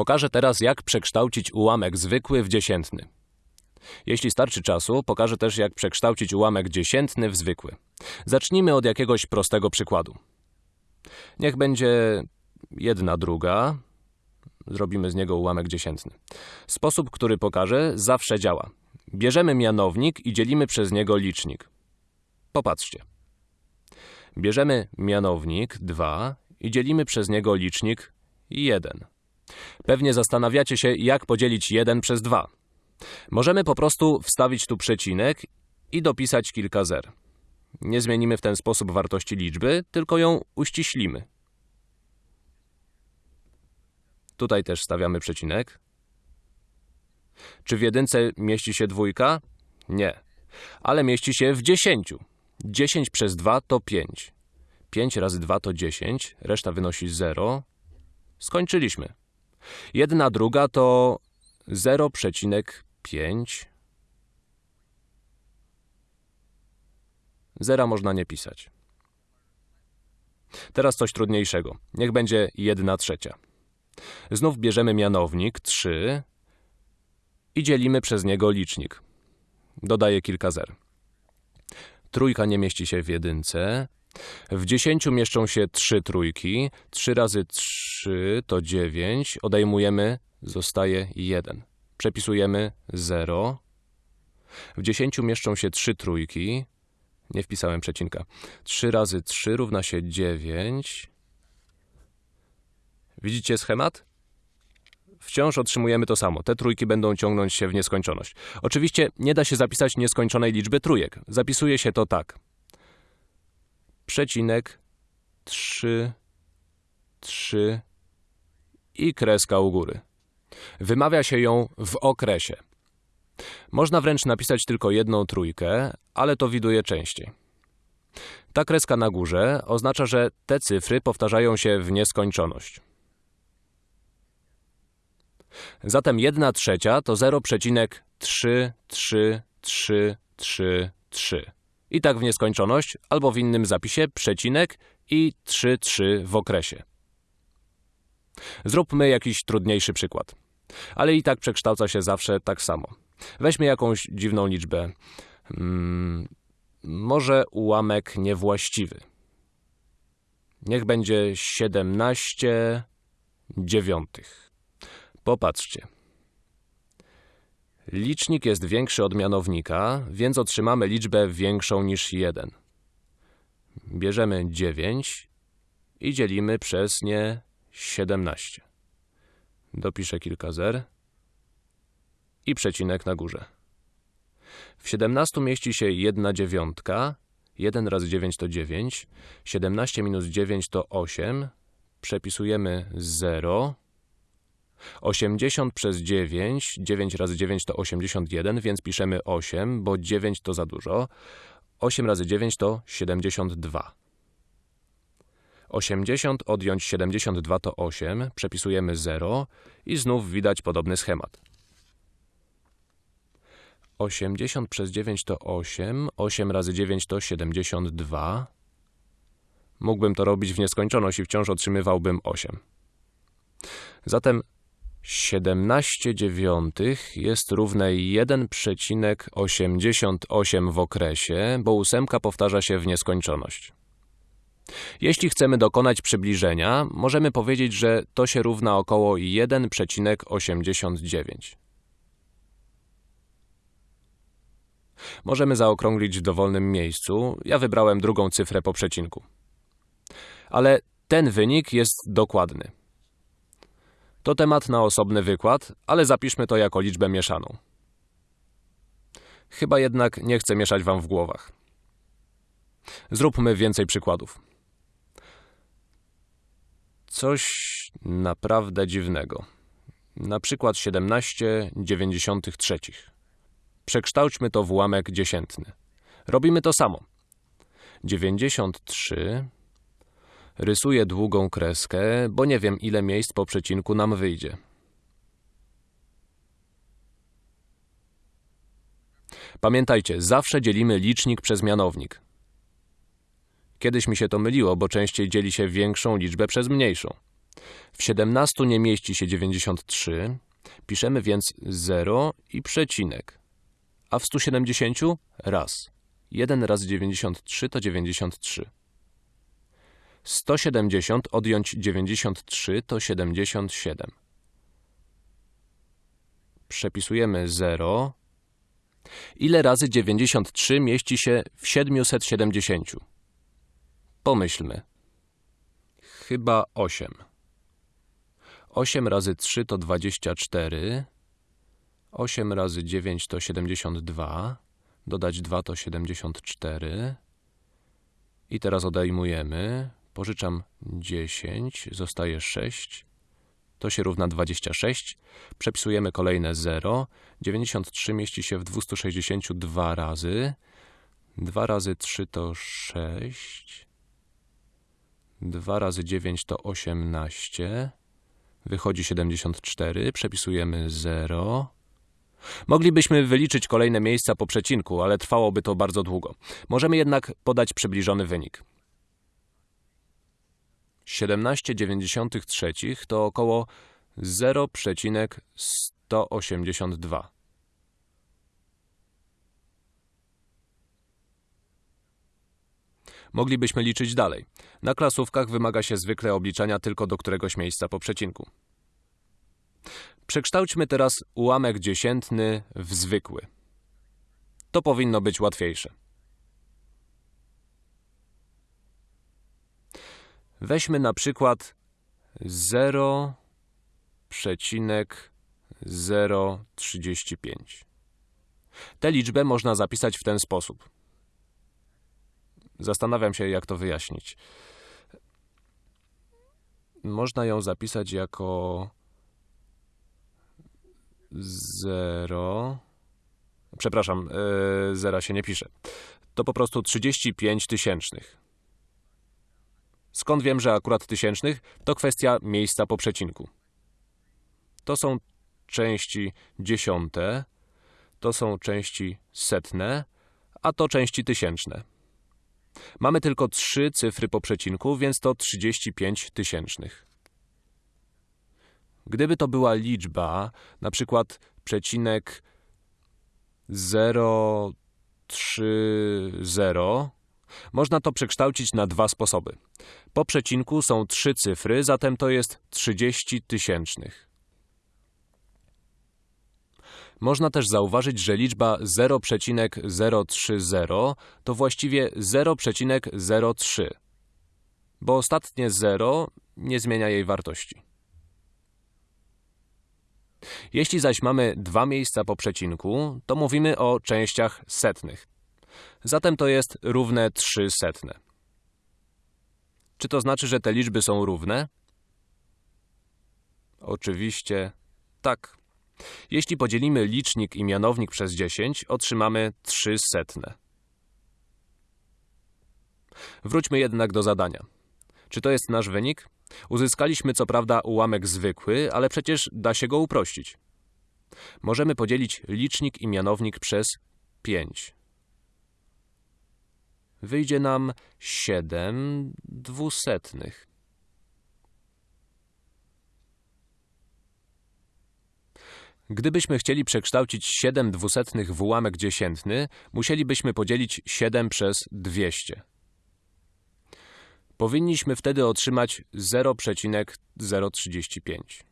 Pokażę teraz, jak przekształcić ułamek zwykły w dziesiętny. Jeśli starczy czasu, pokażę też, jak przekształcić ułamek dziesiętny w zwykły. Zacznijmy od jakiegoś prostego przykładu. Niech będzie jedna druga. Zrobimy z niego ułamek dziesiętny. Sposób, który pokażę, zawsze działa. Bierzemy mianownik i dzielimy przez niego licznik. Popatrzcie. Bierzemy mianownik 2 i dzielimy przez niego licznik 1. Pewnie zastanawiacie się, jak podzielić 1 przez 2. Możemy po prostu wstawić tu przecinek i dopisać kilka zer. Nie zmienimy w ten sposób wartości liczby, tylko ją uściślimy. Tutaj też stawiamy przecinek. Czy w jedynce mieści się dwójka? Nie. Ale mieści się w dziesięciu. 10 przez 2 to 5. 5 razy 2 to 10, reszta wynosi 0. Skończyliśmy. Jedna druga to 0,5. Zera można nie pisać. Teraz coś trudniejszego. Niech będzie 1 trzecia. Znów bierzemy mianownik 3 i dzielimy przez niego licznik. Dodaję kilka zer. Trójka nie mieści się w jedynce. W dziesięciu mieszczą się trzy trójki. 3 razy 3 to 9. Odejmujemy, zostaje 1. Przepisujemy 0. W dziesięciu mieszczą się trzy trójki. Nie wpisałem przecinka. 3 razy 3 równa się 9. Widzicie schemat? Wciąż otrzymujemy to samo. Te trójki będą ciągnąć się w nieskończoność. Oczywiście nie da się zapisać nieskończonej liczby trójek. Zapisuje się to tak. Przecinek 3, 3 i kreska u góry. Wymawia się ją w okresie. Można wręcz napisać tylko jedną trójkę, ale to widuje częściej. Ta kreska na górze oznacza, że te cyfry powtarzają się w nieskończoność. Zatem 1 trzecia to 0,33333. I tak w nieskończoność, albo w innym zapisie przecinek i 3,3 w okresie. Zróbmy jakiś trudniejszy przykład. Ale i tak przekształca się zawsze tak samo. Weźmy jakąś dziwną liczbę. Hmm, może ułamek niewłaściwy. Niech będzie 17 dziewiątych. Popatrzcie. Licznik jest większy od mianownika, więc otrzymamy liczbę większą niż 1. Bierzemy 9 i dzielimy przez nie 17. Dopiszę kilka zer i przecinek na górze. W 17 mieści się 1 dziewiątka, 1 razy 9 to 9, 17 minus 9 to 8, przepisujemy 0, 80 przez 9, 9 razy 9 to 81, więc piszemy 8, bo 9 to za dużo. 8 razy 9 to 72. 80 odjąć 72 to 8, przepisujemy 0 i znów widać podobny schemat. 80 przez 9 to 8, 8 razy 9 to 72. Mógłbym to robić w nieskończoność i wciąż otrzymywałbym 8. Zatem 17 dziewiątych jest równe 1,88 w okresie, bo ósemka powtarza się w nieskończoność. Jeśli chcemy dokonać przybliżenia, możemy powiedzieć, że to się równa około 1,89. Możemy zaokrąglić w dowolnym miejscu. Ja wybrałem drugą cyfrę po przecinku. Ale ten wynik jest dokładny. To temat na osobny wykład, ale zapiszmy to jako liczbę mieszaną. Chyba jednak nie chcę mieszać wam w głowach. Zróbmy więcej przykładów. Coś naprawdę dziwnego. Na przykład 17,93. Przekształćmy to w ułamek dziesiętny. Robimy to samo. 93 Rysuję długą kreskę, bo nie wiem, ile miejsc po przecinku nam wyjdzie. Pamiętajcie, zawsze dzielimy licznik przez mianownik. Kiedyś mi się to myliło, bo częściej dzieli się większą liczbę przez mniejszą. W 17 nie mieści się 93, piszemy więc 0 i przecinek. A w 170 raz. 1 razy 93 to 93. 170 odjąć 93 to 77. Przepisujemy 0. Ile razy 93 mieści się w 770? Pomyślmy. Chyba 8. 8 razy 3 to 24. 8 razy 9 to 72. Dodać 2 to 74. I teraz odejmujemy. Pożyczam 10, zostaje 6. To się równa 26. Przepisujemy kolejne 0. 93 mieści się w 262 razy. 2 razy 3 to 6. 2 razy 9 to 18. Wychodzi 74. Przepisujemy 0. Moglibyśmy wyliczyć kolejne miejsca po przecinku, ale trwałoby to bardzo długo. Możemy jednak podać przybliżony wynik. 17,93 to około 0,182. Moglibyśmy liczyć dalej. Na klasówkach wymaga się zwykle obliczania tylko do któregoś miejsca po przecinku. Przekształćmy teraz ułamek dziesiętny w zwykły. To powinno być łatwiejsze. Weźmy na przykład 0,035. Tę liczbę można zapisać w ten sposób. Zastanawiam się, jak to wyjaśnić. Można ją zapisać jako 0. Przepraszam, yy, zera się nie pisze. To po prostu 35 tysięcznych. Skąd wiem, że akurat tysięcznych? To kwestia miejsca po przecinku. To są części dziesiąte, to są części setne, a to części tysięczne. Mamy tylko trzy cyfry po przecinku, więc to 35 tysięcznych. Gdyby to była liczba, na przykład przecinek 030, można to przekształcić na dwa sposoby. Po przecinku są trzy cyfry, zatem to jest 30 tysięcznych. Można też zauważyć, że liczba 0,030 to właściwie 0,03, bo ostatnie 0 nie zmienia jej wartości. Jeśli zaś mamy dwa miejsca po przecinku, to mówimy o częściach setnych. Zatem to jest równe 3 setne. Czy to znaczy, że te liczby są równe? Oczywiście tak. Jeśli podzielimy licznik i mianownik przez 10, otrzymamy 3 setne. Wróćmy jednak do zadania. Czy to jest nasz wynik? Uzyskaliśmy co prawda ułamek zwykły, ale przecież da się go uprościć. Możemy podzielić licznik i mianownik przez 5. Wyjdzie nam 7 dwusetnych. Gdybyśmy chcieli przekształcić 7 dwusetnych w ułamek dziesiętny, musielibyśmy podzielić 7 przez 200. Powinniśmy wtedy otrzymać 0,035.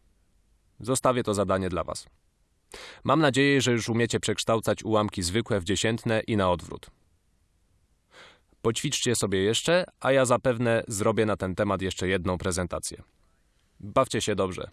Zostawię to zadanie dla Was. Mam nadzieję, że już umiecie przekształcać ułamki zwykłe w dziesiętne i na odwrót. Poćwiczcie sobie jeszcze, a ja zapewne zrobię na ten temat jeszcze jedną prezentację. Bawcie się dobrze.